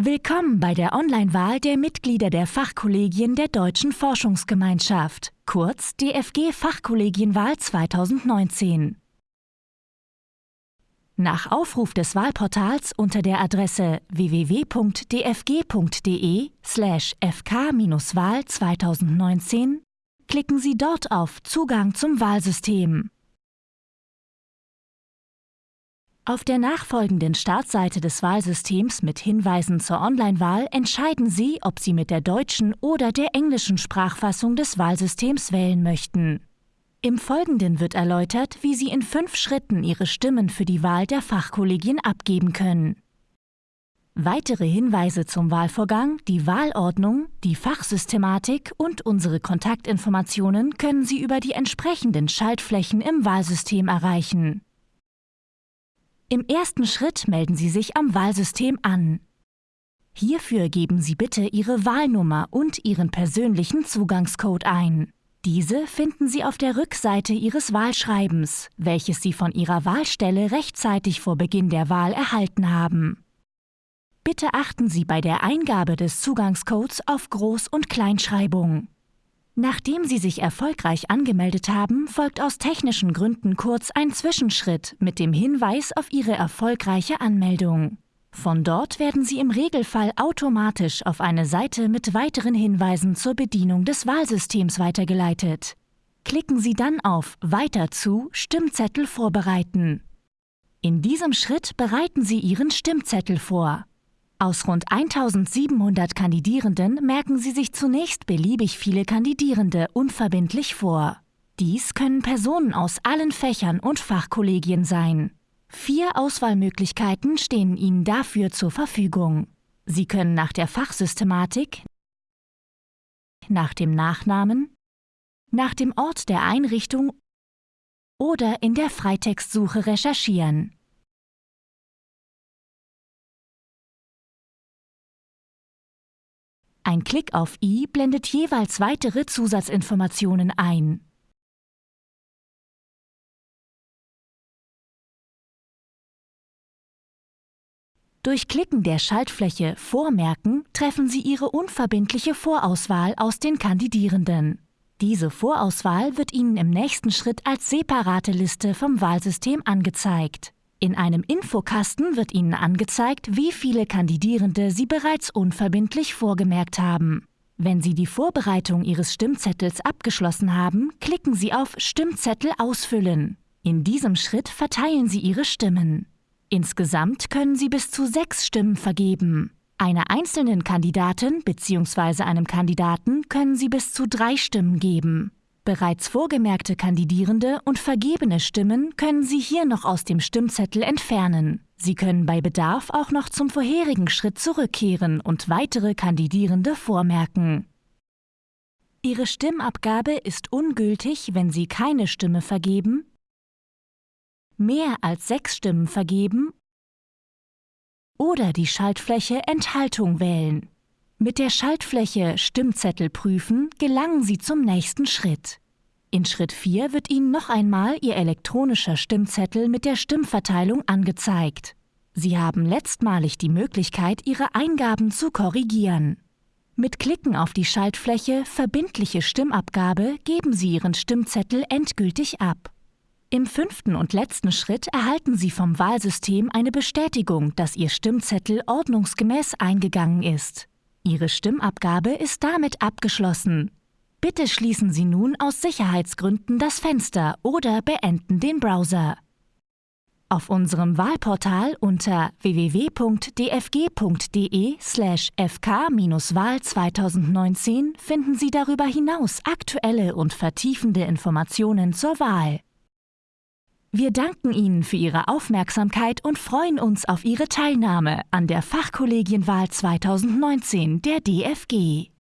Willkommen bei der Online-Wahl der Mitglieder der Fachkollegien der Deutschen Forschungsgemeinschaft, kurz DFG Fachkollegienwahl 2019. Nach Aufruf des Wahlportals unter der Adresse www.dfg.de/fk-wahl 2019 klicken Sie dort auf Zugang zum Wahlsystem. Auf der nachfolgenden Startseite des Wahlsystems mit Hinweisen zur Online-Wahl entscheiden Sie, ob Sie mit der deutschen oder der englischen Sprachfassung des Wahlsystems wählen möchten. Im Folgenden wird erläutert, wie Sie in fünf Schritten Ihre Stimmen für die Wahl der Fachkollegien abgeben können. Weitere Hinweise zum Wahlvorgang, die Wahlordnung, die Fachsystematik und unsere Kontaktinformationen können Sie über die entsprechenden Schaltflächen im Wahlsystem erreichen. Im ersten Schritt melden Sie sich am Wahlsystem an. Hierfür geben Sie bitte Ihre Wahlnummer und Ihren persönlichen Zugangscode ein. Diese finden Sie auf der Rückseite Ihres Wahlschreibens, welches Sie von Ihrer Wahlstelle rechtzeitig vor Beginn der Wahl erhalten haben. Bitte achten Sie bei der Eingabe des Zugangscodes auf Groß- und Kleinschreibung. Nachdem Sie sich erfolgreich angemeldet haben, folgt aus technischen Gründen kurz ein Zwischenschritt mit dem Hinweis auf Ihre erfolgreiche Anmeldung. Von dort werden Sie im Regelfall automatisch auf eine Seite mit weiteren Hinweisen zur Bedienung des Wahlsystems weitergeleitet. Klicken Sie dann auf Weiter zu Stimmzettel vorbereiten. In diesem Schritt bereiten Sie Ihren Stimmzettel vor. Aus rund 1700 Kandidierenden merken Sie sich zunächst beliebig viele Kandidierende unverbindlich vor. Dies können Personen aus allen Fächern und Fachkollegien sein. Vier Auswahlmöglichkeiten stehen Ihnen dafür zur Verfügung. Sie können nach der Fachsystematik, nach dem Nachnamen, nach dem Ort der Einrichtung oder in der Freitextsuche recherchieren. Ein Klick auf i blendet jeweils weitere Zusatzinformationen ein. Durch Klicken der Schaltfläche Vormerken treffen Sie Ihre unverbindliche Vorauswahl aus den Kandidierenden. Diese Vorauswahl wird Ihnen im nächsten Schritt als separate Liste vom Wahlsystem angezeigt. In einem Infokasten wird Ihnen angezeigt, wie viele Kandidierende Sie bereits unverbindlich vorgemerkt haben. Wenn Sie die Vorbereitung Ihres Stimmzettels abgeschlossen haben, klicken Sie auf Stimmzettel ausfüllen. In diesem Schritt verteilen Sie Ihre Stimmen. Insgesamt können Sie bis zu sechs Stimmen vergeben. Einer einzelnen Kandidatin bzw. einem Kandidaten können Sie bis zu drei Stimmen geben. Bereits vorgemerkte Kandidierende und vergebene Stimmen können Sie hier noch aus dem Stimmzettel entfernen. Sie können bei Bedarf auch noch zum vorherigen Schritt zurückkehren und weitere Kandidierende vormerken. Ihre Stimmabgabe ist ungültig, wenn Sie keine Stimme vergeben, mehr als sechs Stimmen vergeben oder die Schaltfläche Enthaltung wählen. Mit der Schaltfläche Stimmzettel prüfen gelangen Sie zum nächsten Schritt. In Schritt 4 wird Ihnen noch einmal Ihr elektronischer Stimmzettel mit der Stimmverteilung angezeigt. Sie haben letztmalig die Möglichkeit, Ihre Eingaben zu korrigieren. Mit Klicken auf die Schaltfläche Verbindliche Stimmabgabe geben Sie Ihren Stimmzettel endgültig ab. Im fünften und letzten Schritt erhalten Sie vom Wahlsystem eine Bestätigung, dass Ihr Stimmzettel ordnungsgemäß eingegangen ist. Ihre Stimmabgabe ist damit abgeschlossen. Bitte schließen Sie nun aus Sicherheitsgründen das Fenster oder beenden den Browser. Auf unserem Wahlportal unter www.dfg.de/fk-wahl 2019 finden Sie darüber hinaus aktuelle und vertiefende Informationen zur Wahl. Wir danken Ihnen für Ihre Aufmerksamkeit und freuen uns auf Ihre Teilnahme an der Fachkollegienwahl 2019 der DFG.